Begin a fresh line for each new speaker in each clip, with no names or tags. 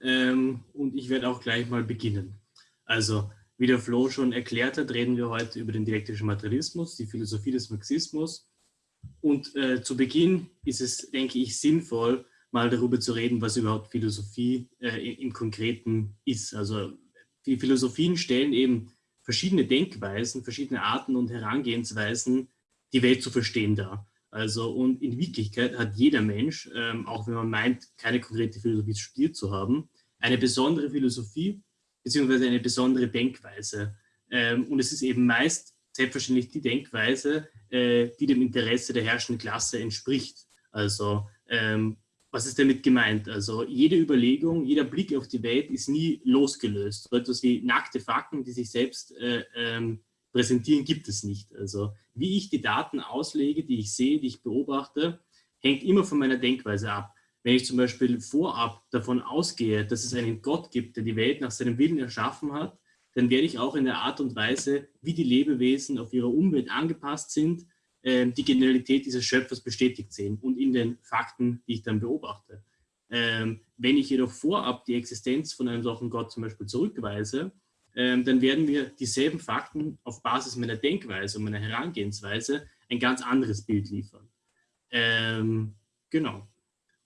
ähm, und ich werde auch gleich mal beginnen. Also, wie der Flo schon erklärt hat, reden wir heute über den dialektischen Materialismus, die Philosophie des Marxismus. Und äh, zu Beginn ist es, denke ich, sinnvoll, mal darüber zu reden, was überhaupt Philosophie äh, im Konkreten ist. Also die Philosophien stellen eben verschiedene Denkweisen, verschiedene Arten und Herangehensweisen, die Welt zu verstehen dar. Also und in Wirklichkeit hat jeder Mensch, ähm, auch wenn man meint, keine konkrete Philosophie studiert zu haben, eine besondere Philosophie beziehungsweise eine besondere Denkweise. Ähm, und es ist eben meist selbstverständlich die Denkweise, äh, die dem Interesse der herrschenden Klasse entspricht. Also ähm, was ist damit gemeint? Also jede Überlegung, jeder Blick auf die Welt ist nie losgelöst. So etwas wie nackte Fakten, die sich selbst äh, ähm, präsentieren, gibt es nicht. Also wie ich die Daten auslege, die ich sehe, die ich beobachte, hängt immer von meiner Denkweise ab. Wenn ich zum Beispiel vorab davon ausgehe, dass es einen Gott gibt, der die Welt nach seinem Willen erschaffen hat, dann werde ich auch in der Art und Weise, wie die Lebewesen auf ihre Umwelt angepasst sind, ähm, die Genialität dieses Schöpfers bestätigt sehen und in den Fakten, die ich dann beobachte. Ähm, wenn ich jedoch vorab die Existenz von einem solchen Gott zum Beispiel zurückweise, ähm, dann werden wir dieselben Fakten auf Basis meiner Denkweise und meiner Herangehensweise ein ganz anderes Bild liefern. Ähm, genau.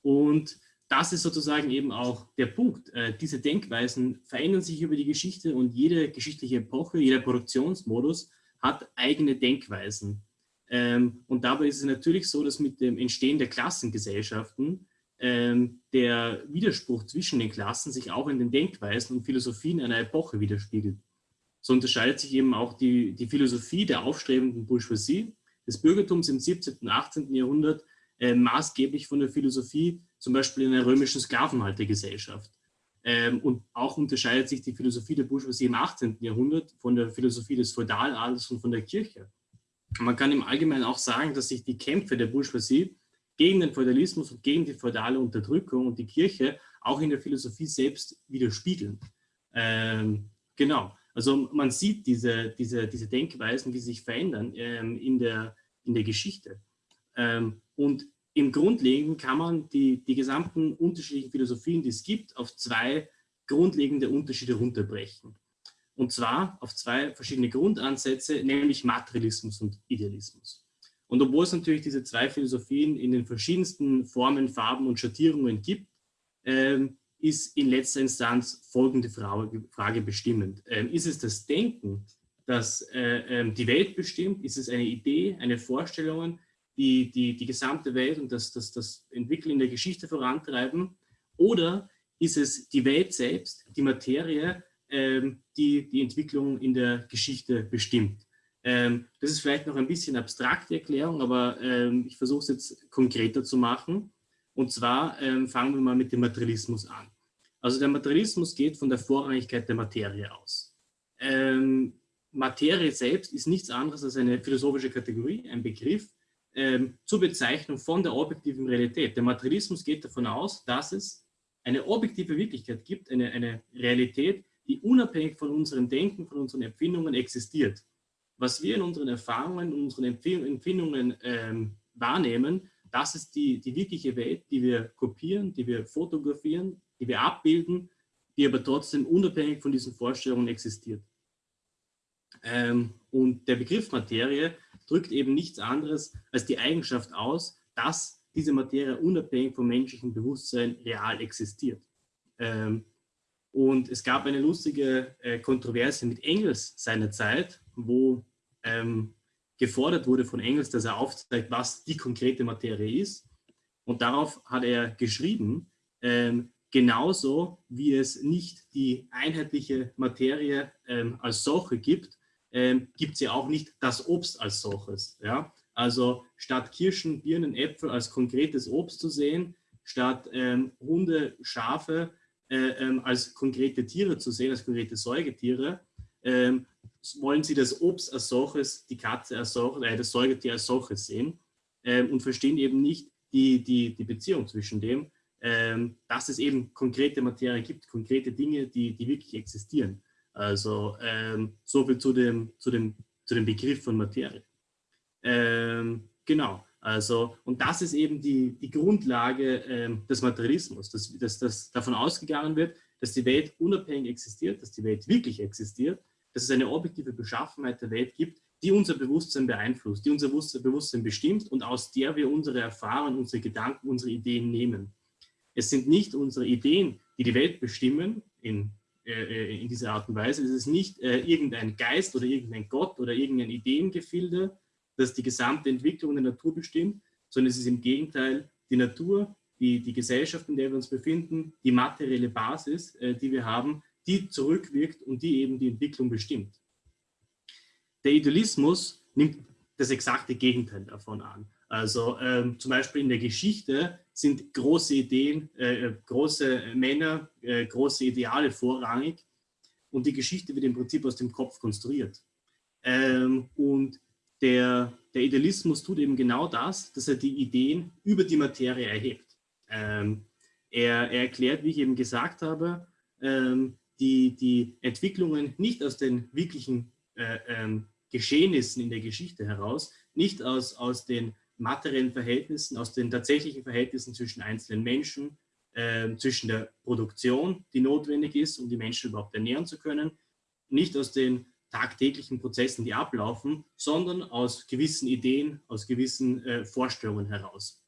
Und das ist sozusagen eben auch der Punkt. Äh, diese Denkweisen verändern sich über die Geschichte und jede geschichtliche Epoche, jeder Produktionsmodus hat eigene Denkweisen. Ähm, und dabei ist es natürlich so, dass mit dem Entstehen der Klassengesellschaften ähm, der Widerspruch zwischen den Klassen sich auch in den Denkweisen und Philosophien einer Epoche widerspiegelt. So unterscheidet sich eben auch die, die Philosophie der aufstrebenden Bourgeoisie des Bürgertums im 17. und 18. Jahrhundert äh, maßgeblich von der Philosophie zum Beispiel in der römischen Sklavenhaltergesellschaft. Ähm, und auch unterscheidet sich die Philosophie der Bourgeoisie im 18. Jahrhundert von der Philosophie des Feudaladels und von der Kirche. Man kann im Allgemeinen auch sagen, dass sich die Kämpfe der Bourgeoisie gegen den Feudalismus und gegen die feudale Unterdrückung und die Kirche auch in der Philosophie selbst widerspiegeln. Ähm, genau, also man sieht diese, diese, diese Denkweisen, wie sie sich verändern ähm, in, der, in der Geschichte. Ähm, und im Grundlegenden kann man die, die gesamten unterschiedlichen Philosophien, die es gibt, auf zwei grundlegende Unterschiede runterbrechen. Und zwar auf zwei verschiedene Grundansätze, nämlich Materialismus und Idealismus. Und obwohl es natürlich diese zwei Philosophien in den verschiedensten Formen, Farben und Schattierungen gibt, ähm, ist in letzter Instanz folgende Frage, Frage bestimmend. Ähm, ist es das Denken, das äh, ähm, die Welt bestimmt? Ist es eine Idee, eine Vorstellung, die die, die gesamte Welt und das, das, das Entwickeln der Geschichte vorantreiben? Oder ist es die Welt selbst, die Materie, ähm, die die Entwicklung in der Geschichte bestimmt. Ähm, das ist vielleicht noch ein bisschen abstrakte Erklärung, aber ähm, ich versuche es jetzt konkreter zu machen. Und zwar fangen wir mal mit dem Materialismus an. Also der Materialismus geht von der Vorrangigkeit der Materie aus. Ähm, Materie selbst ist nichts anderes als eine philosophische Kategorie, ein Begriff ähm, zur Bezeichnung von der objektiven Realität. Der Materialismus geht davon aus, dass es eine objektive Wirklichkeit gibt, eine, eine Realität, die unabhängig von unserem Denken, von unseren Empfindungen existiert. Was wir in unseren Erfahrungen, in unseren Empfindungen ähm, wahrnehmen, das ist die, die wirkliche Welt, die wir kopieren, die wir fotografieren, die wir abbilden, die aber trotzdem unabhängig von diesen Vorstellungen existiert. Ähm, und der Begriff Materie drückt eben nichts anderes als die Eigenschaft aus, dass diese Materie unabhängig vom menschlichen Bewusstsein real existiert. Ähm, und es gab eine lustige äh, Kontroverse mit Engels seinerzeit, wo ähm, gefordert wurde von Engels, dass er aufzeigt, was die konkrete Materie ist. Und darauf hat er geschrieben, ähm, genauso wie es nicht die einheitliche Materie ähm, als solche gibt, ähm, gibt es ja auch nicht das Obst als solches. Ja? Also statt Kirschen, Birnen, Äpfel als konkretes Obst zu sehen, statt ähm, Hunde, Schafe äh, ähm, als konkrete Tiere zu sehen, als konkrete Säugetiere, ähm, wollen sie das Obst als solches, die Katze als solches, äh, das Säugetier als solches sehen ähm, und verstehen eben nicht die, die, die Beziehung zwischen dem, ähm, dass es eben konkrete Materie gibt, konkrete Dinge, die, die wirklich existieren. Also ähm, so viel zu dem, zu, dem, zu dem Begriff von Materie. Ähm, genau. Also, und das ist eben die, die Grundlage äh, des Materialismus, dass, dass, dass davon ausgegangen wird, dass die Welt unabhängig existiert, dass die Welt wirklich existiert, dass es eine objektive Beschaffenheit der Welt gibt, die unser Bewusstsein beeinflusst, die unser Bewusstsein bestimmt und aus der wir unsere Erfahrungen, unsere Gedanken, unsere Ideen nehmen. Es sind nicht unsere Ideen, die die Welt bestimmen in, in dieser Art und Weise. Es ist nicht äh, irgendein Geist oder irgendein Gott oder irgendein Ideengefilde, das die gesamte Entwicklung der Natur bestimmt, sondern es ist im Gegenteil die Natur, die, die Gesellschaft, in der wir uns befinden, die materielle Basis, äh, die wir haben, die zurückwirkt und die eben die Entwicklung bestimmt. Der Idealismus nimmt das exakte Gegenteil davon an. Also ähm, zum Beispiel in der Geschichte sind große Ideen, äh, große Männer, äh, große Ideale vorrangig und die Geschichte wird im Prinzip aus dem Kopf konstruiert. Ähm, und der, der Idealismus tut eben genau das, dass er die Ideen über die Materie erhebt. Ähm, er, er, erklärt, wie ich eben gesagt habe, ähm, die, die Entwicklungen nicht aus den wirklichen äh, ähm, Geschehnissen in der Geschichte heraus, nicht aus, aus den materiellen Verhältnissen, aus den tatsächlichen Verhältnissen zwischen einzelnen Menschen, äh, zwischen der Produktion, die notwendig ist, um die Menschen überhaupt ernähren zu können, nicht aus den tagtäglichen Prozessen, die ablaufen, sondern aus gewissen Ideen, aus gewissen äh, Vorstellungen heraus.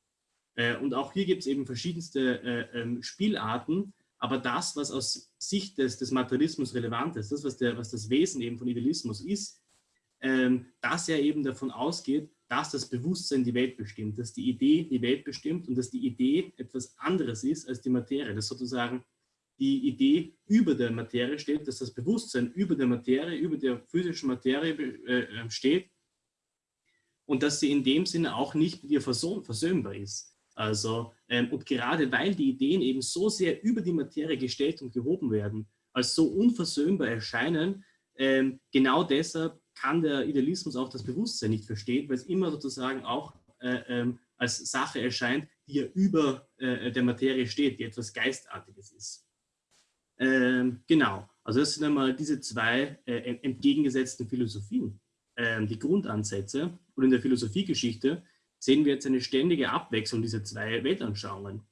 Äh, und auch hier gibt es eben verschiedenste äh, ähm, Spielarten, aber das, was aus Sicht des, des Materialismus relevant ist, das, was, der, was das Wesen eben von Idealismus ist, ähm, dass er eben davon ausgeht, dass das Bewusstsein die Welt bestimmt, dass die Idee die Welt bestimmt und dass die Idee etwas anderes ist als die Materie, dass sozusagen die Idee über der Materie steht, dass das Bewusstsein über der Materie, über der physischen Materie äh, äh, steht und dass sie in dem Sinne auch nicht mit ihr versöhnbar ist. Also, ähm, und gerade weil die Ideen eben so sehr über die Materie gestellt und gehoben werden, als so unversöhnbar erscheinen, ähm, genau deshalb kann der Idealismus auch das Bewusstsein nicht verstehen, weil es immer sozusagen auch äh, ähm, als Sache erscheint, die ja über äh, der Materie steht, die etwas Geistartiges ist. Ähm, genau, also das sind einmal diese zwei äh, entgegengesetzten Philosophien, ähm, die Grundansätze. Und in der Philosophiegeschichte sehen wir jetzt eine ständige Abwechslung dieser zwei Weltanschauungen.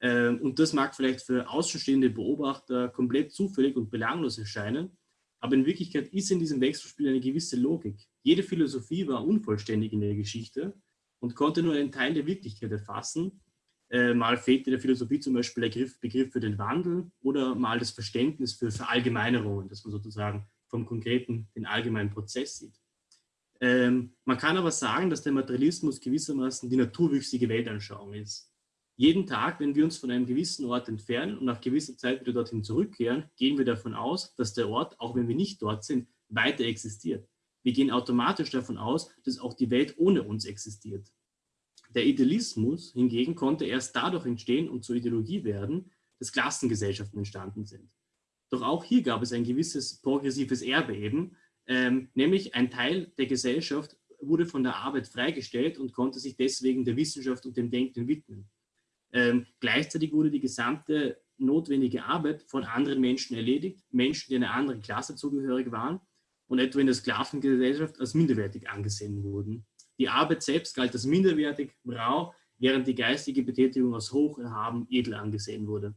Ähm, und das mag vielleicht für außenstehende Beobachter komplett zufällig und belanglos erscheinen, aber in Wirklichkeit ist in diesem Wechselspiel eine gewisse Logik. Jede Philosophie war unvollständig in der Geschichte und konnte nur einen Teil der Wirklichkeit erfassen äh, mal fehlt in der Philosophie zum Beispiel der Begriff, Begriff für den Wandel oder mal das Verständnis für Verallgemeinerungen, dass man sozusagen vom Konkreten den allgemeinen Prozess sieht. Ähm, man kann aber sagen, dass der Materialismus gewissermaßen die naturwüchsige Weltanschauung ist. Jeden Tag, wenn wir uns von einem gewissen Ort entfernen und nach gewisser Zeit wieder dorthin zurückkehren, gehen wir davon aus, dass der Ort, auch wenn wir nicht dort sind, weiter existiert. Wir gehen automatisch davon aus, dass auch die Welt ohne uns existiert. Der Idealismus hingegen konnte erst dadurch entstehen und zur Ideologie werden, dass Klassengesellschaften entstanden sind. Doch auch hier gab es ein gewisses progressives Erbe eben, ähm, nämlich ein Teil der Gesellschaft wurde von der Arbeit freigestellt und konnte sich deswegen der Wissenschaft und dem Denken widmen. Ähm, gleichzeitig wurde die gesamte notwendige Arbeit von anderen Menschen erledigt, Menschen, die einer anderen Klasse zugehörig waren und etwa in der Sklavengesellschaft als minderwertig angesehen wurden. Die Arbeit selbst galt als minderwertig, rau, während die geistige Betätigung als hoch, erhaben, edel angesehen wurde.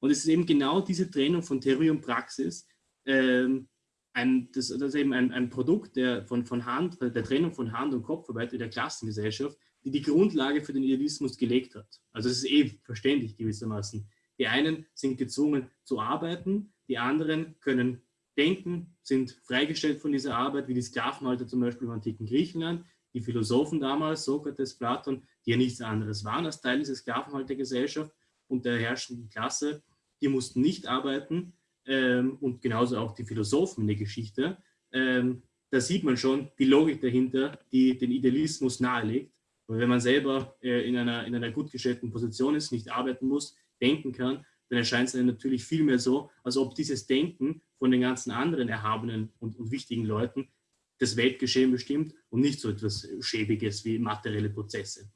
Und es ist eben genau diese Trennung von Theorie und Praxis, ähm, ein, das, das, ist eben ein, ein Produkt der, von, von Hand, der Trennung von Hand und Kopfarbeit in der Klassengesellschaft, die die Grundlage für den Idealismus gelegt hat. Also es ist eh verständlich gewissermaßen. Die einen sind gezwungen zu arbeiten, die anderen können denken, sind freigestellt von dieser Arbeit, wie die Sklavenhalter zum Beispiel im antiken Griechenland die Philosophen damals, Sokrates, Platon, die ja nichts anderes waren als Teil dieser Sklavenhaltergesellschaft und der herrschenden Klasse, die mussten nicht arbeiten ähm, und genauso auch die Philosophen in der Geschichte. Ähm, da sieht man schon die Logik dahinter, die den Idealismus nahelegt. Und wenn man selber äh, in, einer, in einer gut gestellten Position ist, nicht arbeiten muss, denken kann, dann erscheint es einem natürlich viel mehr so, als ob dieses Denken von den ganzen anderen erhabenen und, und wichtigen Leuten das Weltgeschehen bestimmt und nicht so etwas Schäbiges wie materielle Prozesse.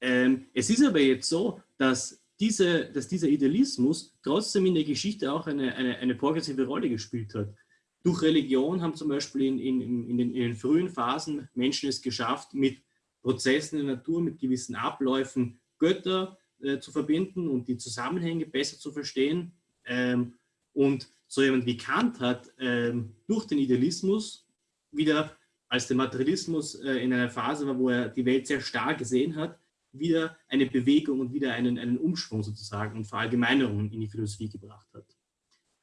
Ähm, es ist aber jetzt so, dass, diese, dass dieser Idealismus trotzdem in der Geschichte auch eine, eine, eine progressive Rolle gespielt hat. Durch Religion haben zum Beispiel in, in, in, den, in den frühen Phasen Menschen es geschafft, mit Prozessen in der Natur, mit gewissen Abläufen Götter äh, zu verbinden und die Zusammenhänge besser zu verstehen. Ähm, und so jemand wie Kant hat ähm, durch den Idealismus wieder, als der Materialismus äh, in einer Phase war, wo er die Welt sehr stark gesehen hat, wieder eine Bewegung und wieder einen, einen Umschwung sozusagen und Verallgemeinerungen in die Philosophie gebracht hat.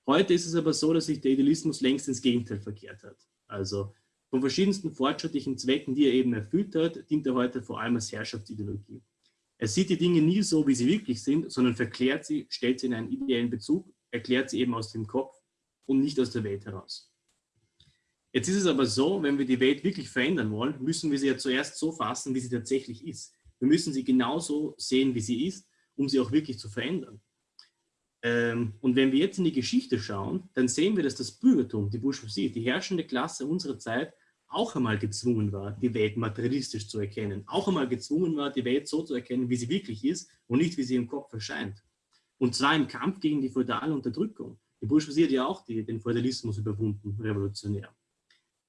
Heute ist es aber so, dass sich der Idealismus längst ins Gegenteil verkehrt hat. Also von verschiedensten fortschrittlichen Zwecken, die er eben erfüllt hat, dient er heute vor allem als Herrschaftsideologie. Er sieht die Dinge nie so, wie sie wirklich sind, sondern verklärt sie, stellt sie in einen ideellen Bezug, erklärt sie eben aus dem Kopf und nicht aus der Welt heraus. Jetzt ist es aber so, wenn wir die Welt wirklich verändern wollen, müssen wir sie ja zuerst so fassen, wie sie tatsächlich ist. Wir müssen sie genauso sehen, wie sie ist, um sie auch wirklich zu verändern. Ähm, und wenn wir jetzt in die Geschichte schauen, dann sehen wir, dass das Bürgertum, die Bourgeoisie, die herrschende Klasse unserer Zeit auch einmal gezwungen war, die Welt materialistisch zu erkennen, auch einmal gezwungen war, die Welt so zu erkennen, wie sie wirklich ist und nicht, wie sie im Kopf erscheint. Und zwar im Kampf gegen die feudale Unterdrückung. Die Bourgeoisie hat ja auch die, den Feudalismus überwunden, revolutionär.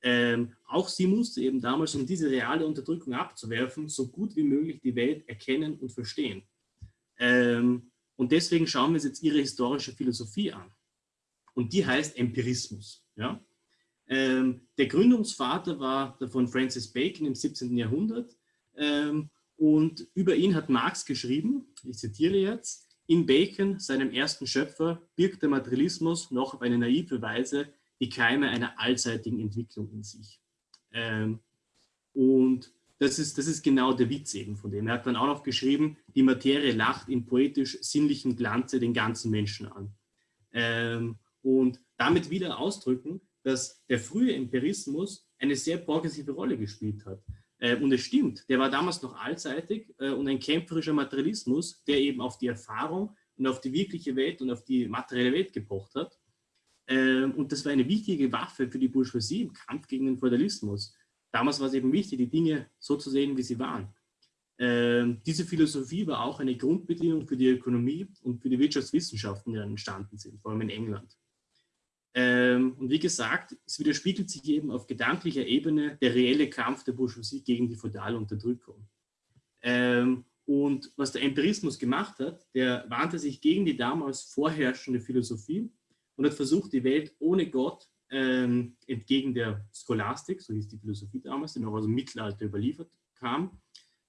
Ähm, auch sie musste eben damals, um diese reale Unterdrückung abzuwerfen, so gut wie möglich die Welt erkennen und verstehen. Ähm, und deswegen schauen wir uns jetzt ihre historische Philosophie an. Und die heißt Empirismus. Ja? Ähm, der Gründungsvater war von Francis Bacon im 17. Jahrhundert. Ähm, und über ihn hat Marx geschrieben, ich zitiere jetzt, in Bacon, seinem ersten Schöpfer, birgt der Materialismus noch auf eine naive Weise die Keime einer allseitigen Entwicklung in sich. Ähm, und das ist, das ist genau der Witz eben von dem. Er hat dann auch noch geschrieben, die Materie lacht in poetisch-sinnlichem Glanze den ganzen Menschen an. Ähm, und damit wieder ausdrücken, dass der frühe Empirismus eine sehr progressive Rolle gespielt hat. Äh, und es stimmt, der war damals noch allseitig äh, und ein kämpferischer Materialismus, der eben auf die Erfahrung und auf die wirkliche Welt und auf die materielle Welt gepocht hat. Ähm, und das war eine wichtige Waffe für die Bourgeoisie im Kampf gegen den Feudalismus. Damals war es eben wichtig, die Dinge so zu sehen, wie sie waren. Ähm, diese Philosophie war auch eine Grundbedingung für die Ökonomie und für die Wirtschaftswissenschaften, die dann entstanden sind, vor allem in England. Ähm, und wie gesagt, es widerspiegelt sich eben auf gedanklicher Ebene der reelle Kampf der Bourgeoisie gegen die feudale Unterdrückung. und was der Empirismus gemacht hat, der wandte sich gegen die damals vorherrschende Philosophie und hat versucht, die Welt ohne Gott ähm, entgegen der Scholastik, so hieß die Philosophie damals, die noch aus dem Mittelalter überliefert kam.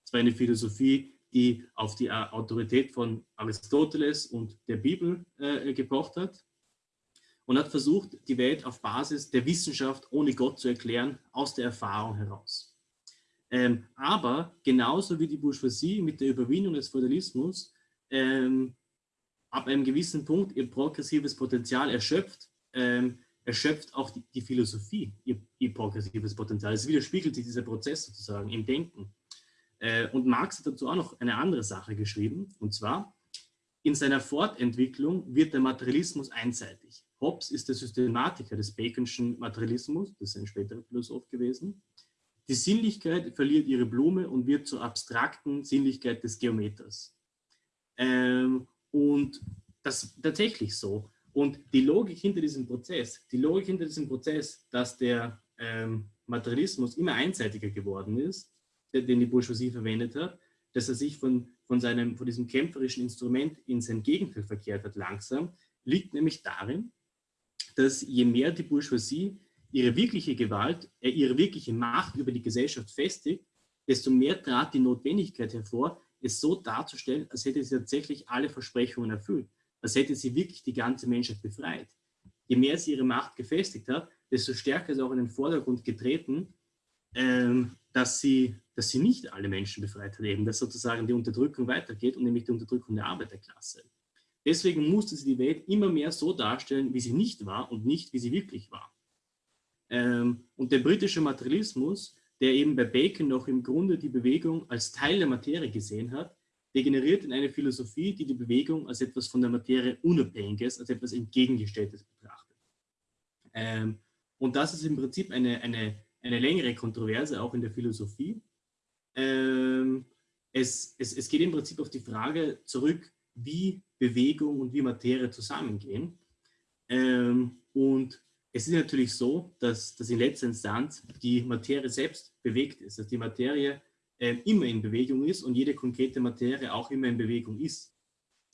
Es war eine Philosophie, die auf die Autorität von Aristoteles und der Bibel äh, gepocht hat und hat versucht, die Welt auf Basis der Wissenschaft ohne Gott zu erklären, aus der Erfahrung heraus. Ähm, aber genauso wie die Bourgeoisie mit der Überwindung des Feudalismus ähm, ab einem gewissen Punkt ihr progressives Potenzial erschöpft, ähm, erschöpft auch die, die Philosophie ihr, ihr, progressives Potenzial. Es widerspiegelt sich dieser Prozess sozusagen im Denken. Äh, und Marx hat dazu auch noch eine andere Sache geschrieben, und zwar, in seiner Fortentwicklung wird der Materialismus einseitig. Hobbes ist der Systematiker des Baconschen Materialismus, das ist ein späterer Philosoph gewesen. Die Sinnlichkeit verliert ihre Blume und wird zur abstrakten Sinnlichkeit des Geometers. Ähm, und das ist tatsächlich so. Und die Logik hinter diesem Prozess, die Logik hinter diesem Prozess, dass der ähm, Materialismus immer einseitiger geworden ist, den die Bourgeoisie verwendet hat, dass er sich von, von, seinem, von diesem kämpferischen Instrument in sein Gegenteil verkehrt hat langsam, liegt nämlich darin, dass je mehr die Bourgeoisie ihre wirkliche Gewalt, äh, ihre wirkliche Macht über die Gesellschaft festigt, desto mehr trat die Notwendigkeit hervor, es so darzustellen, als hätte sie tatsächlich alle Versprechungen erfüllt, als hätte sie wirklich die ganze Menschheit befreit. Je mehr sie ihre Macht gefestigt hat, desto stärker ist auch in den Vordergrund getreten, ähm, dass, sie, dass sie nicht alle Menschen befreit hat, eben, dass sozusagen die Unterdrückung weitergeht und nämlich die Unterdrückung der Arbeiterklasse. Deswegen musste sie die Welt immer mehr so darstellen, wie sie nicht war und nicht, wie sie wirklich war. Ähm, und der britische Materialismus der eben bei Bacon noch im Grunde die Bewegung als Teil der Materie gesehen hat, degeneriert in eine Philosophie, die die Bewegung als etwas von der Materie Unabhängiges, als etwas Entgegengestelltes betrachtet. Ähm, und das ist im Prinzip eine, eine, eine längere Kontroverse, auch in der Philosophie. Ähm, es, es, es geht im Prinzip auf die Frage zurück, wie Bewegung und wie Materie zusammengehen. Ähm, und es ist natürlich so, dass, dass in letzter Instanz die Materie selbst bewegt ist, dass die Materie äh, immer in Bewegung ist und jede konkrete Materie auch immer in Bewegung ist.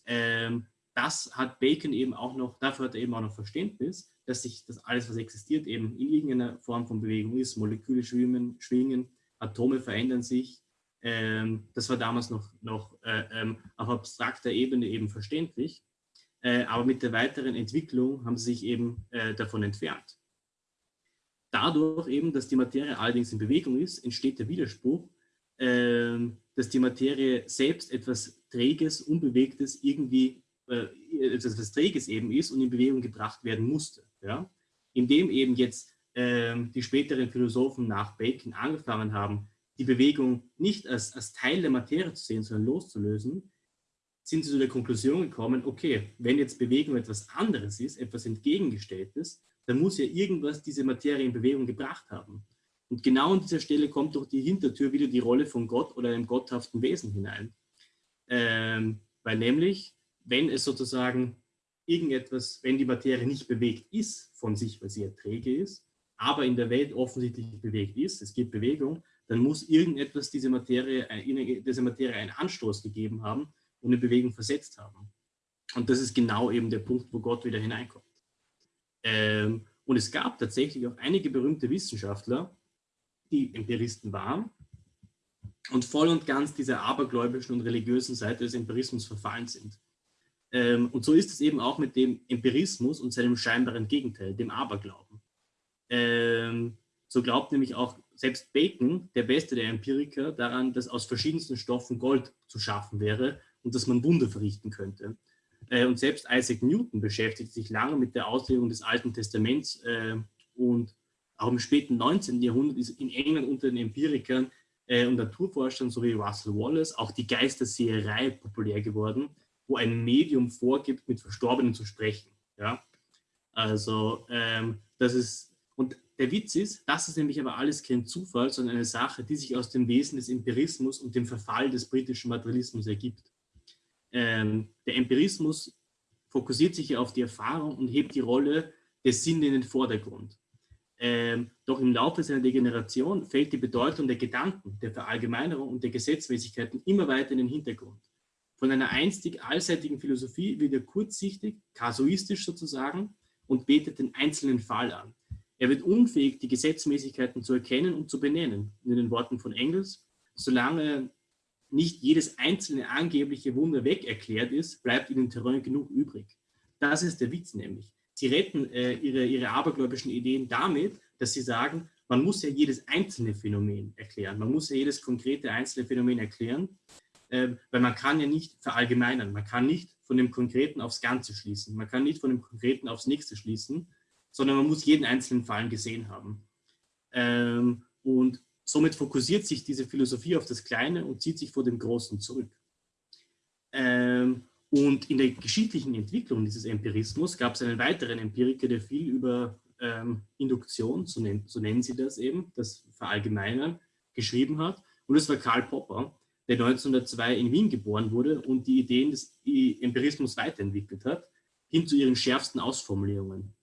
Ähm, das hat Bacon eben auch noch, dafür hat er eben auch noch Verständnis, dass sich das alles, was existiert, eben in irgendeiner Form von Bewegung ist. Moleküle schwimmen, schwingen, Atome verändern sich. Ähm, das war damals noch, noch äh, ähm, auf abstrakter Ebene eben verständlich. Äh, aber mit der weiteren Entwicklung haben sie sich eben äh, davon entfernt. Dadurch eben, dass die Materie allerdings in Bewegung ist, entsteht der Widerspruch, ähm, dass die Materie selbst etwas Träges, Unbewegtes irgendwie, äh, etwas Träges eben ist und in Bewegung gebracht werden musste. Ja? Indem eben jetzt ähm, die späteren Philosophen nach Bacon angefangen haben, die Bewegung nicht als, als Teil der Materie zu sehen, sondern loszulösen, sind sie zu der Konklusion gekommen, okay, wenn jetzt Bewegung etwas anderes ist, etwas Entgegengestelltes, dann muss ja irgendwas diese Materie in Bewegung gebracht haben. Und genau an dieser Stelle kommt durch die Hintertür wieder die Rolle von Gott oder einem gotthaften Wesen hinein. Ähm, weil nämlich, wenn es sozusagen irgendetwas, wenn die Materie nicht bewegt ist von sich, weil sie ja träge ist, aber in der Welt offensichtlich bewegt ist, es gibt Bewegung, dann muss irgendetwas diese Materie, äh, dieser Materie einen Anstoß gegeben haben, und in Bewegung versetzt haben. Und das ist genau eben der Punkt, wo Gott wieder hineinkommt. Ähm, und es gab tatsächlich auch einige berühmte Wissenschaftler, die Empiristen waren und voll und ganz dieser abergläubischen und religiösen Seite des Empirismus verfallen sind. Ähm, und so ist es eben auch mit dem Empirismus und seinem scheinbaren Gegenteil, dem Aberglauben. Ähm, so glaubt nämlich auch selbst Bacon, der beste der Empiriker, daran, dass aus verschiedensten Stoffen Gold zu schaffen wäre und dass man Wunder verrichten könnte. Äh, und selbst Isaac Newton beschäftigt sich lange mit der Auslegung des Alten Testaments äh, und auch im späten 19. Jahrhundert ist in England unter den Empirikern äh, und Naturforschern sowie Russell Wallace auch die Geisterseherei populär geworden, wo ein Medium vorgibt, mit Verstorbenen zu sprechen. Ja? Also ähm, das ist, und der Witz ist, das ist nämlich aber alles kein Zufall, sondern eine Sache, die sich aus dem Wesen des Empirismus und dem Verfall des britischen Materialismus ergibt ähm, der Empirismus fokussiert sich ja auf die Erfahrung und hebt die Rolle des Sinnes in den Vordergrund. Ähm, doch im Laufe seiner Degeneration fällt die Bedeutung der Gedanken, der Verallgemeinerung und der Gesetzmäßigkeiten immer weiter in den Hintergrund. Von einer einstig allseitigen Philosophie wird er kurzsichtig, kasuistisch sozusagen, und betet den einzelnen Fall an. Er wird unfähig, die Gesetzmäßigkeiten zu erkennen und zu benennen. In den Worten von Engels, solange nicht jedes einzelne angebliche Wunder weg erklärt ist, bleibt ihnen Terrain genug übrig. Das ist der Witz nämlich. Sie retten äh, ihre, ihre abergläubischen Ideen damit, dass sie sagen, man muss ja jedes einzelne Phänomen erklären. Man muss ja jedes konkrete einzelne Phänomen erklären, äh, weil man kann ja nicht verallgemeinern. Man kann nicht von dem Konkreten aufs Ganze schließen. Man kann nicht von dem Konkreten aufs Nächste schließen, sondern man muss jeden einzelnen Fall gesehen haben. Ähm, und Somit fokussiert sich diese Philosophie auf das Kleine und zieht sich vor dem Großen zurück. Ähm, und in der geschichtlichen Entwicklung dieses Empirismus gab es einen weiteren Empiriker, der viel über ähm, Induktion, so, nennt, so nennen sie das eben, das Verallgemeinern, geschrieben hat. Und das war Karl Popper, der 1902 in Wien geboren wurde und die Ideen des Empirismus weiterentwickelt hat, hin zu ihren schärfsten Ausformulierungen.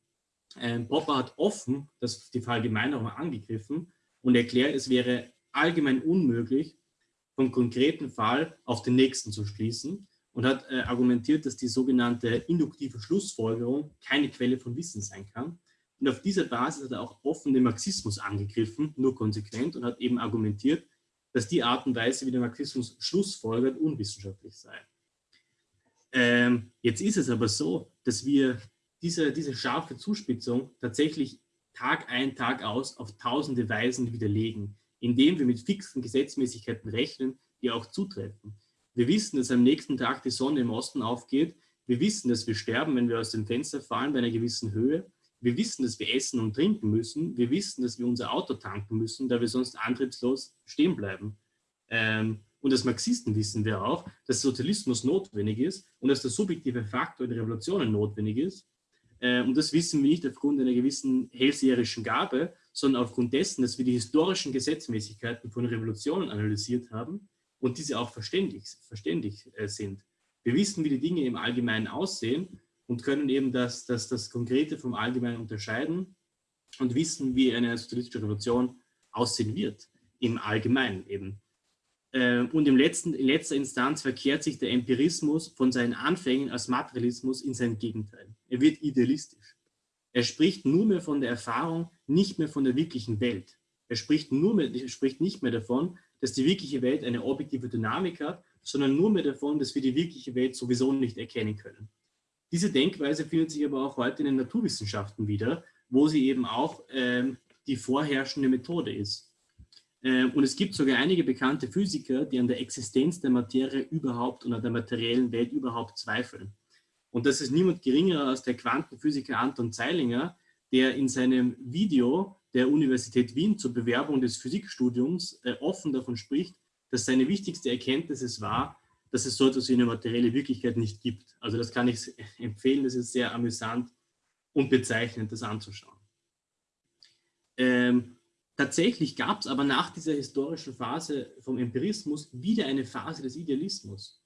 Ähm, Popper hat offen das, die Verallgemeinerung angegriffen und erklärt, es wäre allgemein unmöglich, vom konkreten Fall auf den nächsten zu schließen und hat äh, argumentiert, dass die sogenannte induktive Schlussfolgerung keine Quelle von Wissen sein kann. Und auf dieser Basis hat er auch offen den Marxismus angegriffen, nur konsequent, und hat eben argumentiert, dass die Art und Weise, wie der Marxismus schlussfolgert, unwissenschaftlich sei. Ähm, jetzt ist es aber so, dass wir diese, diese scharfe Zuspitzung tatsächlich Tag ein, Tag aus auf tausende Weisen widerlegen, indem wir mit fixen Gesetzmäßigkeiten rechnen, die auch zutreffen. Wir wissen, dass am nächsten Tag die Sonne im Osten aufgeht. Wir wissen, dass wir sterben, wenn wir aus dem Fenster fallen bei einer gewissen Höhe. Wir wissen, dass wir essen und trinken müssen. Wir wissen, dass wir unser Auto tanken müssen, da wir sonst antriebslos stehen bleiben. Ähm, und als Marxisten wissen wir auch, dass Sozialismus notwendig ist und dass der subjektive Faktor in Revolutionen notwendig ist äh, und das wissen wir nicht aufgrund einer gewissen hellseherischen Gabe, sondern aufgrund dessen, dass wir die historischen Gesetzmäßigkeiten von Revolutionen analysiert haben und diese auch verständlich, verständlich äh, sind. Wir wissen, wie die Dinge im Allgemeinen aussehen und können eben das, das, das Konkrete vom Allgemeinen unterscheiden und wissen, wie eine sozialistische Revolution aussehen wird, im Allgemeinen eben. Äh, und im letzten, in letzter Instanz verkehrt sich der Empirismus von seinen Anfängen als Materialismus in sein Gegenteil. Er wird idealistisch. Er spricht nur mehr von der Erfahrung, nicht mehr von der wirklichen Welt. Er spricht, nur mehr, er spricht nicht mehr davon, dass die wirkliche Welt eine objektive Dynamik hat, sondern nur mehr davon, dass wir die wirkliche Welt sowieso nicht erkennen können. Diese Denkweise findet sich aber auch heute in den Naturwissenschaften wieder, wo sie eben auch ähm, die vorherrschende Methode ist. Ähm, und es gibt sogar einige bekannte Physiker, die an der Existenz der Materie überhaupt und an der materiellen Welt überhaupt zweifeln. Und das ist niemand geringer als der Quantenphysiker Anton Zeilinger, der in seinem Video der Universität Wien zur Bewerbung des Physikstudiums äh, offen davon spricht, dass seine wichtigste Erkenntnis es war, dass es so etwas wie eine materielle Wirklichkeit nicht gibt. Also das kann ich empfehlen, das ist sehr amüsant und bezeichnend, das anzuschauen. Ähm, tatsächlich gab es aber nach dieser historischen Phase vom Empirismus wieder eine Phase des Idealismus.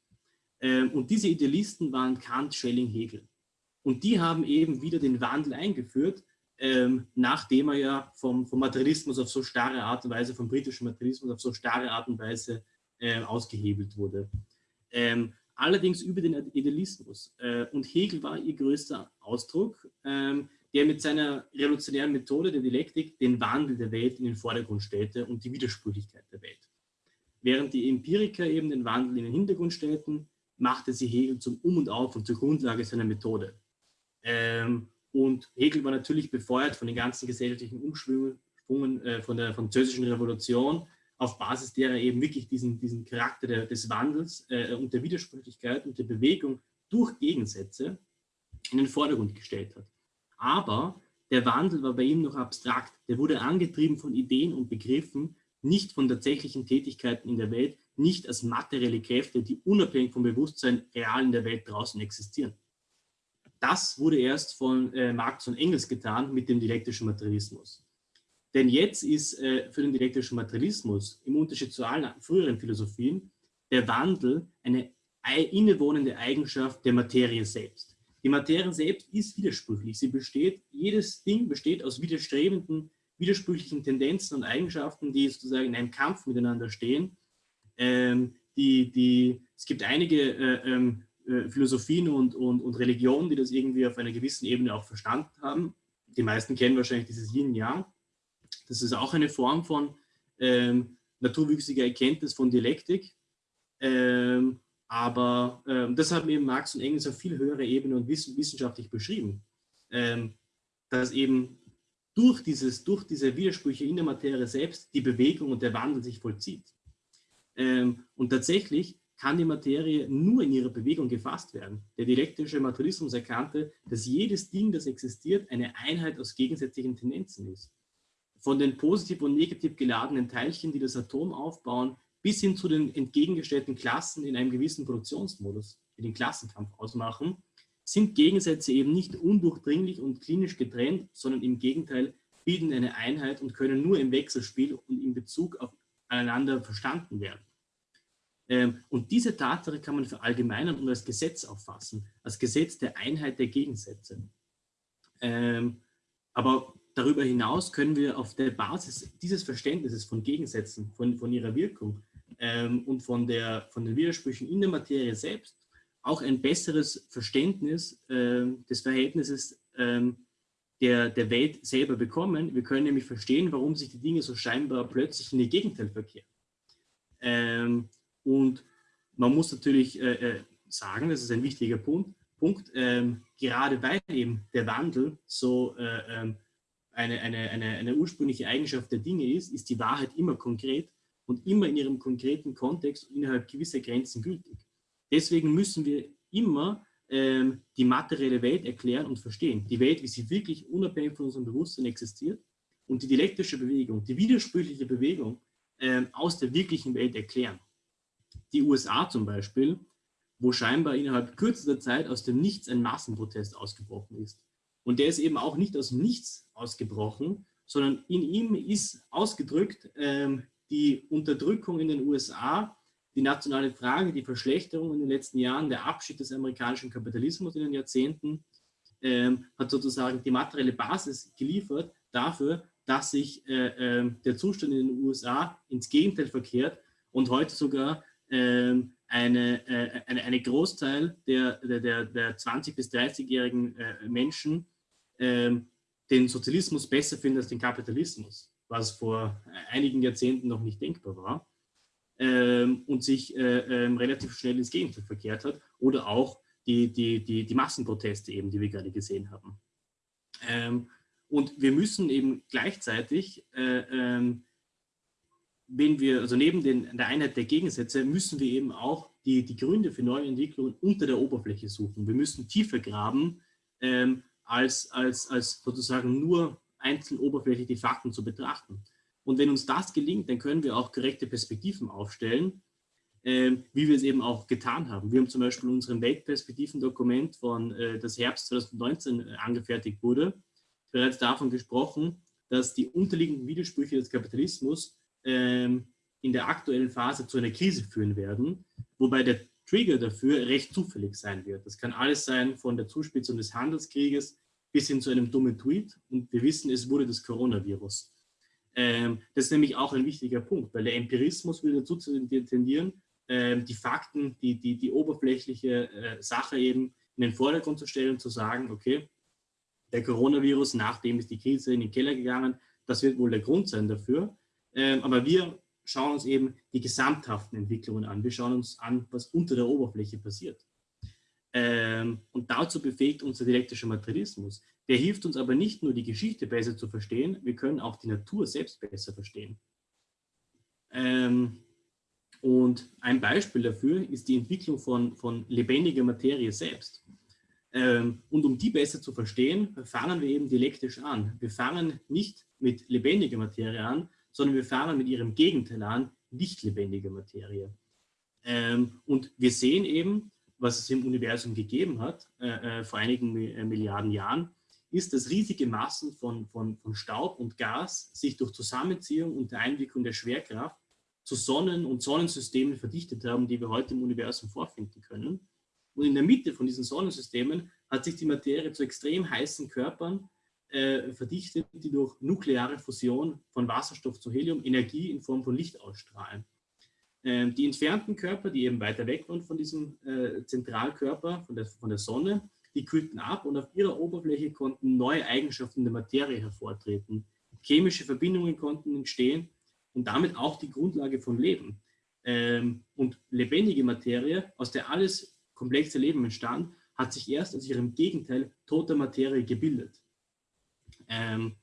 Ähm, und diese Idealisten waren Kant, Schelling, Hegel. Und die haben eben wieder den Wandel eingeführt, ähm, nachdem er ja vom, vom, Materialismus auf so starre Art und Weise, vom britischen Materialismus auf so starre Art und Weise äh, ausgehebelt wurde. Ähm, allerdings über den Idealismus. Äh, und Hegel war ihr größter Ausdruck, ähm, der mit seiner revolutionären Methode der Dialektik den Wandel der Welt in den Vordergrund stellte und die Widersprüchlichkeit der Welt. Während die Empiriker eben den Wandel in den Hintergrund stellten, machte sie Hegel zum Um und Auf und zur Grundlage seiner Methode. Ähm, und Hegel war natürlich befeuert von den ganzen gesellschaftlichen Umschwungen äh, von der französischen Revolution, auf Basis derer er eben wirklich diesen, diesen Charakter der, des Wandels äh, und der Widersprüchlichkeit und der Bewegung durch Gegensätze in den Vordergrund gestellt hat. Aber der Wandel war bei ihm noch abstrakt. Der wurde angetrieben von Ideen und Begriffen, nicht von tatsächlichen Tätigkeiten in der Welt, nicht als materielle Kräfte, die unabhängig vom Bewusstsein real in der Welt draußen existieren. Das wurde erst von äh, Marx und Engels getan mit dem dialektischen Materialismus. Denn jetzt ist äh, für den dialektischen Materialismus, im Unterschied zu allen früheren Philosophien, der Wandel eine innewohnende Eigenschaft der Materie selbst. Die Materie selbst ist widersprüchlich. Sie besteht, jedes Ding besteht aus widerstrebenden, widersprüchlichen Tendenzen und Eigenschaften, die sozusagen in einem Kampf miteinander stehen. Ähm, die, die, es gibt einige äh, ähm, äh, Philosophien und, und, und Religionen, die das irgendwie auf einer gewissen Ebene auch verstanden haben. Die meisten kennen wahrscheinlich dieses Yin-Yang. Das ist auch eine Form von ähm, naturwüchsiger Erkenntnis von Dialektik. Ähm, aber ähm, das haben eben Marx und Engels auf viel höherer Ebene und wiss wissenschaftlich beschrieben, ähm, dass eben durch, dieses, durch diese Widersprüche in der Materie selbst die Bewegung und der Wandel sich vollzieht. Ähm, und tatsächlich kann die Materie nur in ihrer Bewegung gefasst werden. Der dialektische Materialismus erkannte, dass jedes Ding, das existiert, eine Einheit aus gegensätzlichen Tendenzen ist. Von den positiv und negativ geladenen Teilchen, die das Atom aufbauen, bis hin zu den entgegengestellten Klassen in einem gewissen Produktionsmodus, die den Klassenkampf ausmachen, sind Gegensätze eben nicht undurchdringlich und klinisch getrennt, sondern im Gegenteil bilden eine Einheit und können nur im Wechselspiel und in Bezug aufeinander verstanden werden. Ähm, und diese Tatsache kann man verallgemeinern und als Gesetz auffassen, als Gesetz der Einheit der Gegensätze. Ähm, aber darüber hinaus können wir auf der Basis dieses Verständnisses von Gegensätzen, von, von ihrer Wirkung ähm, und von, der, von den Widersprüchen in der Materie selbst auch ein besseres Verständnis des Verhältnisses der, der Welt selber bekommen. Wir können nämlich verstehen, warum sich die Dinge so scheinbar plötzlich in ihr Gegenteil verkehren. Ähm, und man muss natürlich äh, äh, sagen, das ist ein wichtiger Punkt, Punkt ähm, gerade weil eben der Wandel so äh, ähm, eine, eine, eine, eine ursprüngliche Eigenschaft der Dinge ist, ist die Wahrheit immer konkret und immer in ihrem konkreten Kontext innerhalb gewisser Grenzen gültig. Deswegen müssen wir immer ähm, die materielle Welt erklären und verstehen. Die Welt, wie sie wirklich unabhängig von unserem Bewusstsein existiert und die dialektische Bewegung, die widersprüchliche Bewegung ähm, aus der wirklichen Welt erklären die USA zum Beispiel, wo scheinbar innerhalb kürzester Zeit aus dem Nichts ein Massenprotest ausgebrochen ist. Und der ist eben auch nicht aus dem Nichts ausgebrochen, sondern in ihm ist ausgedrückt ähm, die Unterdrückung in den USA, die nationale Frage, die Verschlechterung in den letzten Jahren, der Abschied des amerikanischen Kapitalismus in den Jahrzehnten, ähm, hat sozusagen die materielle Basis geliefert dafür, dass sich äh, äh, der Zustand in den USA ins Gegenteil verkehrt und heute sogar ähm, eine, äh, eine, eine Großteil der, der, der 20- bis 30-jährigen äh, Menschen ähm, den Sozialismus besser finden als den Kapitalismus, was vor einigen Jahrzehnten noch nicht denkbar war ähm, und sich äh, ähm, relativ schnell ins Gegenteil verkehrt hat oder auch die, die, die, die Massenproteste eben, die wir gerade gesehen haben. Ähm, und wir müssen eben gleichzeitig äh, ähm, wenn wir, also neben den, der Einheit der Gegensätze, müssen wir eben auch die, die Gründe für neue Entwicklungen unter der Oberfläche suchen. Wir müssen tiefer graben, ähm, als, als, als sozusagen nur einzeln oberflächlich die Fakten zu betrachten. Und wenn uns das gelingt, dann können wir auch korrekte Perspektiven aufstellen, ähm, wie wir es eben auch getan haben. Wir haben zum Beispiel unserem Weltperspektiven-Dokument von äh, das Herbst 2019 äh, angefertigt wurde, bereits davon gesprochen, dass die unterliegenden Widersprüche des Kapitalismus ähm, in der aktuellen Phase zu einer Krise führen werden, wobei der Trigger dafür recht zufällig sein wird. Das kann alles sein von der Zuspitzung des Handelskrieges bis hin zu einem dummen Tweet und wir wissen, es wurde das Coronavirus. Ähm, das ist nämlich auch ein wichtiger Punkt, weil der Empirismus will dazu tendieren, ähm, die Fakten, die, die, die oberflächliche äh, Sache eben in den Vordergrund zu stellen und zu sagen, okay, der Coronavirus, nachdem ist die Krise in den Keller gegangen, das wird wohl der Grund sein dafür. Ähm, aber wir schauen uns eben die gesamthaften Entwicklungen an. Wir schauen uns an, was unter der Oberfläche passiert. Ähm, und dazu befähigt uns der dialektische Materialismus. Der hilft uns aber nicht nur, die Geschichte besser zu verstehen, wir können auch die Natur selbst besser verstehen. Ähm, und ein Beispiel dafür ist die Entwicklung von, von lebendiger Materie selbst. Ähm, und um die besser zu verstehen, fangen wir eben dialektisch an. Wir fangen nicht mit lebendiger Materie an, sondern wir fangen mit ihrem Gegenteil an, nicht lebendige Materie. Ähm, und wir sehen eben, was es im Universum gegeben hat, äh, äh, vor einigen äh, Milliarden Jahren, ist, dass riesige Massen von, von, von Staub und Gas sich durch Zusammenziehung und der Einwirkung der Schwerkraft zu Sonnen- und Sonnensystemen verdichtet haben, die wir heute im Universum vorfinden können. Und in der Mitte von diesen Sonnensystemen hat sich die Materie zu extrem heißen Körpern äh, verdichtet, die durch nukleare Fusion von Wasserstoff zu Helium Energie in Form von Licht ausstrahlen. Ähm, die entfernten Körper, die eben weiter weg waren von diesem äh, Zentralkörper, von der, von der Sonne, die kühlten ab und auf ihrer Oberfläche konnten neue Eigenschaften der Materie hervortreten. Chemische Verbindungen konnten entstehen und damit auch die Grundlage von Leben. Ähm, und lebendige Materie, aus der alles komplexe Leben entstand, hat sich erst aus ihrem Gegenteil toter Materie gebildet. Ähm,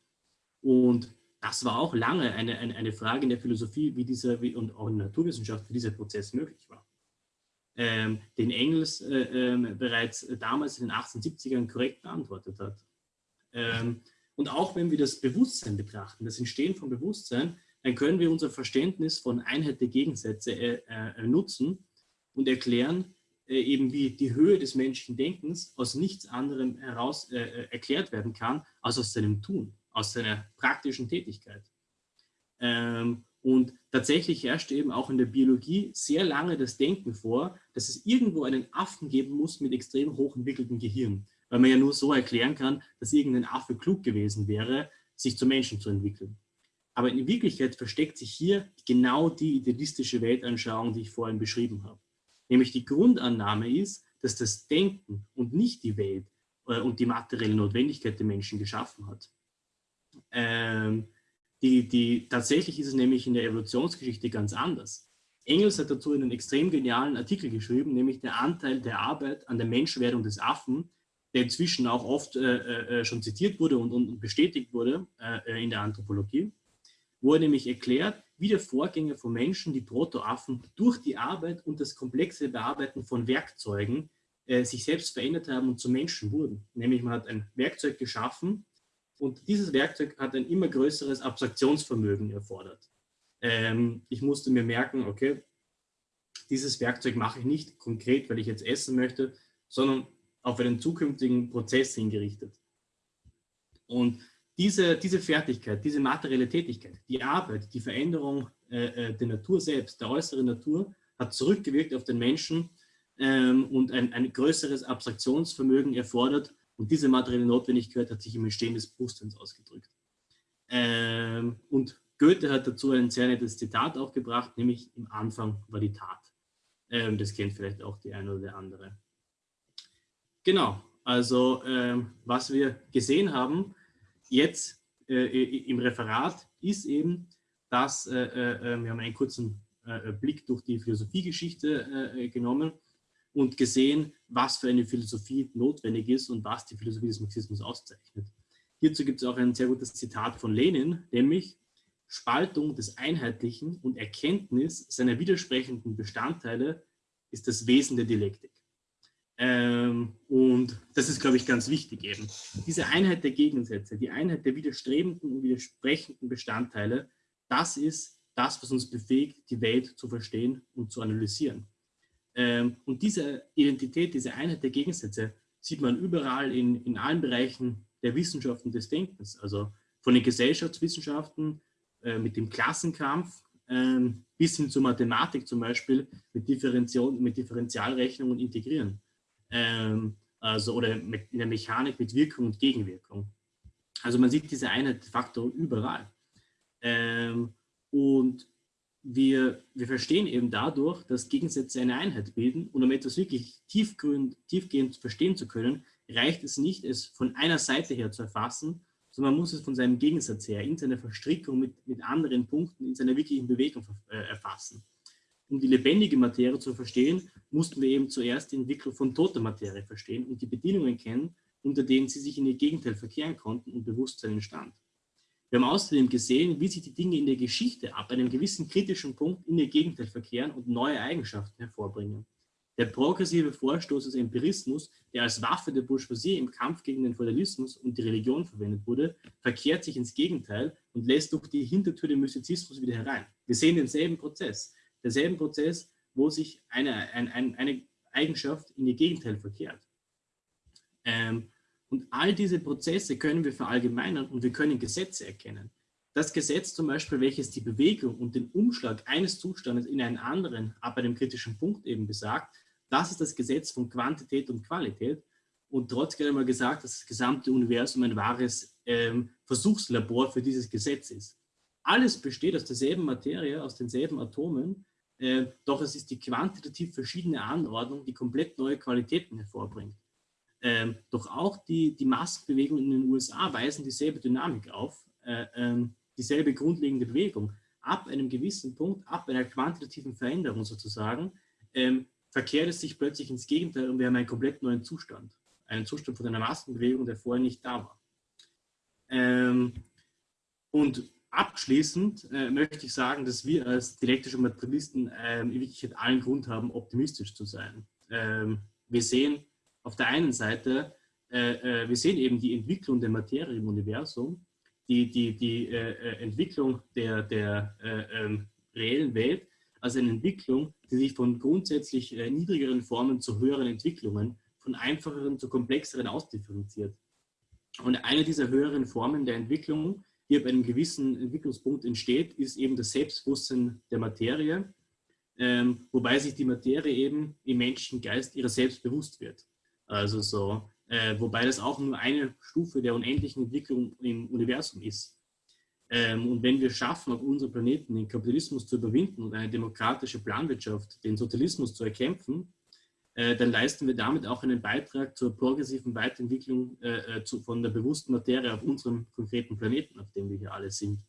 und das war auch lange eine, eine, eine, Frage in der Philosophie wie dieser, wie, und auch in der Naturwissenschaft, wie dieser Prozess möglich war. Ähm, den Engels äh, äh, bereits damals in den 1870ern korrekt beantwortet hat. Ähm, und auch wenn wir das Bewusstsein betrachten, das Entstehen von Bewusstsein, dann können wir unser Verständnis von Einheit der Gegensätze äh, äh nutzen und erklären, äh, eben wie die Höhe des menschlichen Denkens aus nichts anderem heraus äh, äh, erklärt werden kann, als aus seinem Tun, aus seiner praktischen Tätigkeit. Ähm, und tatsächlich herrscht eben auch in der Biologie sehr lange das Denken vor, dass es irgendwo einen Affen geben muss mit extrem hochentwickeltem Gehirn, weil man ja nur so erklären kann, dass irgendein Affe klug gewesen wäre, sich zum Menschen zu entwickeln. Aber in Wirklichkeit versteckt sich hier genau die idealistische Weltanschauung, die ich vorhin beschrieben habe. Nämlich die Grundannahme ist, dass das Denken und nicht die Welt äh, und die materielle Notwendigkeit der Menschen geschaffen hat. Ähm, die, die, tatsächlich ist es nämlich in der Evolutionsgeschichte ganz anders. Engels hat dazu einen extrem genialen Artikel geschrieben, nämlich der Anteil der Arbeit an der Menschwerdung des Affen, der inzwischen auch oft äh, äh, schon zitiert wurde und, und bestätigt wurde äh, in der Anthropologie, wo er nämlich erklärt, wie der Vorgänger von Menschen, die Protoaffen, durch die Arbeit und das komplexe Bearbeiten von Werkzeugen äh, sich selbst verändert haben und zu Menschen wurden. Nämlich man hat ein Werkzeug geschaffen und dieses Werkzeug hat ein immer größeres Abstraktionsvermögen erfordert. Ähm, ich musste mir merken, okay, dieses Werkzeug mache ich nicht konkret, weil ich jetzt essen möchte, sondern auf einen zukünftigen Prozess hingerichtet. Und diese, diese Fertigkeit, diese materielle Tätigkeit, die Arbeit, die Veränderung äh, äh, der Natur selbst, der äußeren Natur, hat zurückgewirkt auf den Menschen ähm, und ein, ein größeres Abstraktionsvermögen erfordert. Und diese materielle Notwendigkeit hat sich im Entstehen des Bewusstseins ausgedrückt. Ähm, und Goethe hat dazu ein sehr nettes Zitat auch gebracht, nämlich im Anfang war die Tat. Ähm, das kennt vielleicht auch die eine oder der andere. Genau, also ähm, was wir gesehen haben jetzt äh, im Referat ist eben, dass äh, äh, äh wir haben einen kurzen äh, Blick durch die Philosophiegeschichte äh, genommen und gesehen, was für eine Philosophie notwendig ist und was die Philosophie des Marxismus auszeichnet. Hierzu gibt es auch ein sehr gutes Zitat von Lenin, nämlich Spaltung des Einheitlichen und Erkenntnis seiner widersprechenden Bestandteile ist das Wesen der Dialektik. Ähm, und das ist, glaube ich, ganz wichtig eben. Diese Einheit der Gegensätze, die Einheit der widerstrebenden und widersprechenden Bestandteile, das ist das, was uns befähigt, die Welt zu verstehen und zu analysieren. Ähm, und diese Identität, diese Einheit der Gegensätze sieht man überall in, in allen Bereichen der Wissenschaften des Denkens, also von den Gesellschaftswissenschaften äh, mit dem Klassenkampf ähm, bis hin zur Mathematik zum Beispiel mit, Differenzial, mit Differentialrechnung und Integrieren. Ähm, also, oder mit, in der Mechanik mit Wirkung und Gegenwirkung. Also man sieht diese Einheit de facto überall. Und wir, wir verstehen eben dadurch, dass Gegensätze eine Einheit bilden und um etwas wirklich tiefgehend, tiefgehend verstehen zu können, reicht es nicht, es von einer Seite her zu erfassen, sondern man muss es von seinem Gegensatz her in seiner Verstrickung mit, mit anderen Punkten, in seiner wirklichen Bewegung äh, erfassen. Um die lebendige Materie zu verstehen, mussten wir eben zuerst die Entwicklung von toter Materie verstehen und die Bedingungen kennen, unter denen sie sich in ihr Gegenteil verkehren konnten und Bewusstsein entstand. Wir haben außerdem gesehen, wie sich die Dinge in der Geschichte ab einem gewissen kritischen Punkt in ihr Gegenteil verkehren und neue Eigenschaften hervorbringen. Der progressive Vorstoß des Empirismus, der als Waffe der Bourgeoisie im Kampf gegen den Feudalismus und die Religion verwendet wurde, verkehrt sich ins Gegenteil und lässt durch die Hintertür den Mystizismus wieder herein. Wir sehen denselben Prozess, derselben Prozess, wo sich eine, eine, eine Eigenschaft in ihr Gegenteil verkehrt. Ähm, und all diese Prozesse können wir verallgemeinern und wir können Gesetze erkennen. Das Gesetz zum Beispiel, welches die Bewegung und den Umschlag eines Zustandes in einen anderen ab einem kritischen Punkt eben besagt, das ist das Gesetz von Quantität und Qualität. Und trotzdem einmal gesagt, dass das gesamte Universum ein wahres ähm, Versuchslabor für dieses Gesetz ist. Alles besteht aus derselben Materie, aus denselben Atomen, äh, doch es ist die quantitativ verschiedene Anordnung, die komplett neue Qualitäten hervorbringt. Ähm, doch auch die, die Massenbewegungen in den USA weisen dieselbe Dynamik auf, äh, ähm, dieselbe grundlegende Bewegung. Ab einem gewissen Punkt, ab einer quantitativen Veränderung sozusagen, ähm, verkehrt es sich plötzlich ins Gegenteil und wir haben einen komplett neuen Zustand. Einen Zustand von einer Massenbewegung, der vorher nicht da war. Ähm, und abschließend äh, möchte ich sagen, dass wir als dialektische Materialisten ähm, in Wirklichkeit allen Grund haben, optimistisch zu sein. Ähm, wir sehen auf der einen Seite, äh, äh, wir sehen eben die Entwicklung der Materie im Universum, die, die, die äh, äh, Entwicklung der, der äh, ähm, reellen Welt als eine Entwicklung, die sich von grundsätzlich äh, niedrigeren Formen zu höheren Entwicklungen, von einfacheren zu komplexeren ausdifferenziert. Und eine dieser höheren Formen der Entwicklung, die ab einem gewissen Entwicklungspunkt entsteht, ist eben das Selbstbewusstsein der Materie, ähm, wobei sich die Materie eben im menschlichen Geist ihrer selbst bewusst wird. Also so, äh, wobei das auch nur eine Stufe der unendlichen Entwicklung im Universum ist. Ähm, und wenn wir schaffen, auf unserem Planeten den Kapitalismus zu überwinden und eine demokratische Planwirtschaft, den Sozialismus zu erkämpfen, äh, dann leisten wir damit auch einen Beitrag zur progressiven Weiterentwicklung äh, äh, zu, von der bewussten Materie auf unserem konkreten Planeten, auf dem wir hier alle sind.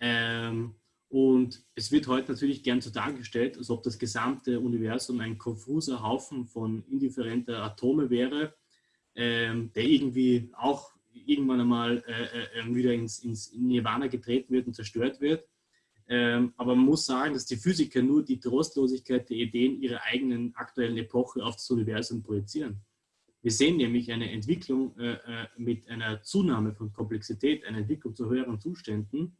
Ähm, und es wird heute natürlich gern so dargestellt, als ob das gesamte Universum ein konfuser Haufen von indifferenter Atome wäre, ähm, der irgendwie auch irgendwann einmal äh, äh, wieder ins, ins Nirvana getreten wird und zerstört wird. Ähm, aber man muss sagen, dass die Physiker nur die Trostlosigkeit der Ideen ihrer eigenen aktuellen Epoche auf das Universum projizieren. Wir sehen nämlich eine Entwicklung äh, äh, mit einer Zunahme von Komplexität, eine Entwicklung zu höheren Zuständen,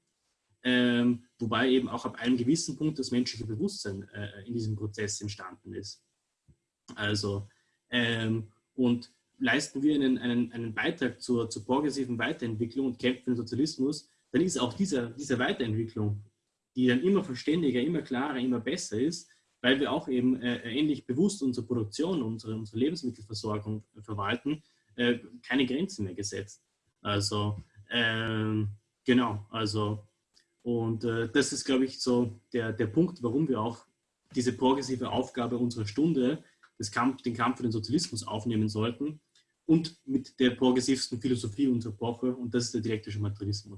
ähm, wobei eben auch ab einem gewissen Punkt das menschliche Bewusstsein äh, in diesem Prozess entstanden ist. Also, ähm, und leisten wir einen, einen, einen Beitrag zur, zur progressiven Weiterentwicklung und kämpfen für den Sozialismus, dann ist auch diese, diese Weiterentwicklung, die dann immer verständiger, immer klarer, immer besser ist, weil wir auch eben äh, ähnlich bewusst unsere Produktion, unsere, unsere Lebensmittelversorgung verwalten, äh, keine Grenzen mehr gesetzt. Also, ähm, genau, also, Und äh, das ist, glaube ich, so der, der Punkt, warum wir auch diese progressive Aufgabe unserer Stunde, Kampf, den Kampf für den Sozialismus aufnehmen sollten und mit der progressivsten Philosophie unserer Epoche und das ist der dialektische Materialismus.